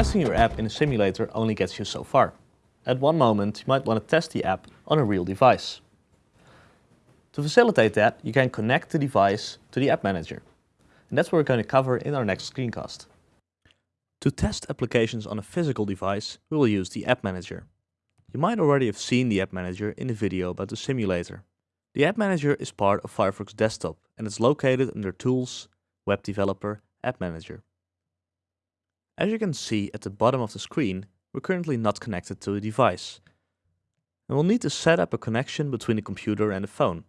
Testing your app in a simulator only gets you so far. At one moment you might want to test the app on a real device. To facilitate that, you can connect the device to the App Manager. And that's what we're going to cover in our next screencast. To test applications on a physical device, we will use the App Manager. You might already have seen the App Manager in the video about the simulator. The App Manager is part of Firefox Desktop and it's located under Tools, Web Developer, App Manager. As you can see at the bottom of the screen, we're currently not connected to a device. And we'll need to set up a connection between the computer and the phone.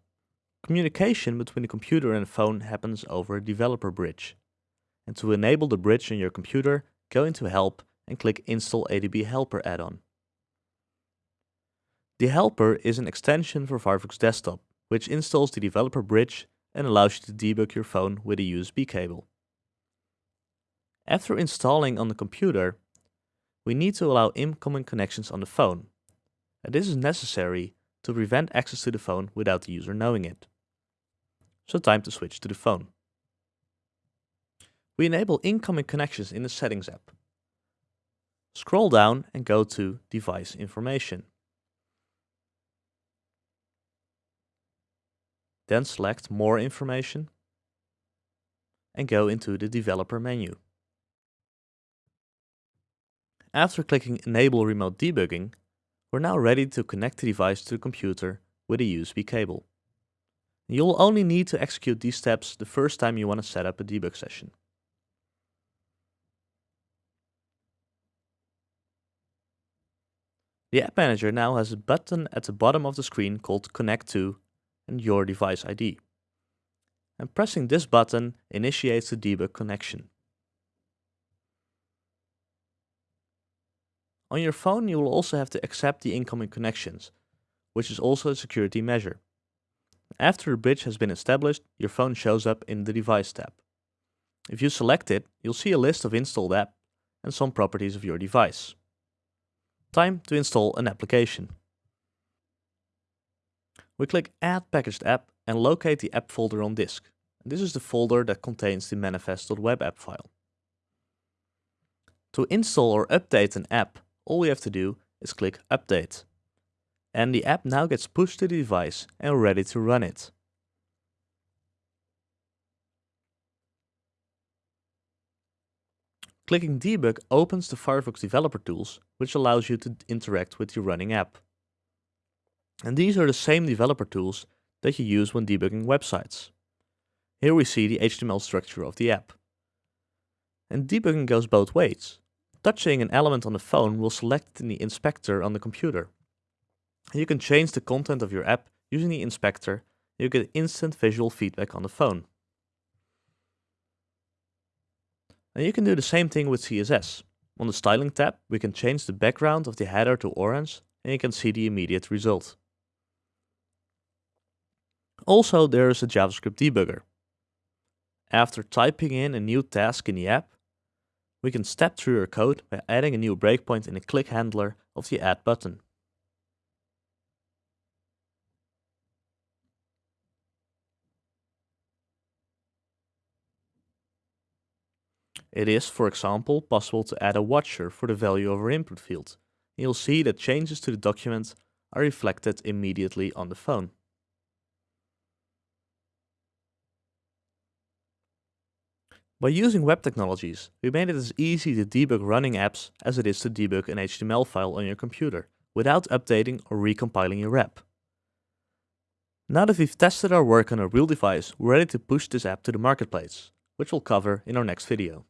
Communication between the computer and the phone happens over a developer bridge. And to enable the bridge on your computer, go into Help and click Install ADB Helper add-on. The helper is an extension for Firefox Desktop, which installs the developer bridge and allows you to debug your phone with a USB cable. After installing on the computer, we need to allow incoming connections on the phone. And this is necessary to prevent access to the phone without the user knowing it. So time to switch to the phone. We enable incoming connections in the Settings app. Scroll down and go to Device Information. Then select More Information and go into the Developer menu. After clicking Enable Remote Debugging, we're now ready to connect the device to the computer with a USB cable. You'll only need to execute these steps the first time you want to set up a debug session. The App Manager now has a button at the bottom of the screen called Connect to and Your Device ID. And pressing this button initiates the debug connection. On your phone you will also have to accept the incoming connections, which is also a security measure. After the bridge has been established, your phone shows up in the Device tab. If you select it, you'll see a list of installed apps and some properties of your device. Time to install an application. We click Add Packaged App and locate the app folder on disk. This is the folder that contains the manifest.webapp file. To install or update an app, all we have to do is click update. And the app now gets pushed to the device and ready to run it. Clicking debug opens the Firefox developer tools, which allows you to interact with your running app. And these are the same developer tools that you use when debugging websites. Here we see the HTML structure of the app. And debugging goes both ways. Touching an element on the phone will select it in the inspector on the computer. You can change the content of your app using the inspector you get instant visual feedback on the phone. And you can do the same thing with CSS. On the styling tab, we can change the background of the header to orange and you can see the immediate result. Also, there is a JavaScript debugger. After typing in a new task in the app, we can step through our code by adding a new breakpoint in the click handler of the add button. It is, for example, possible to add a watcher for the value of our input field. And you'll see that changes to the document are reflected immediately on the phone. By using web technologies, we made it as easy to debug running apps as it is to debug an HTML file on your computer, without updating or recompiling your app. Now that we've tested our work on a real device, we're ready to push this app to the marketplace, which we'll cover in our next video.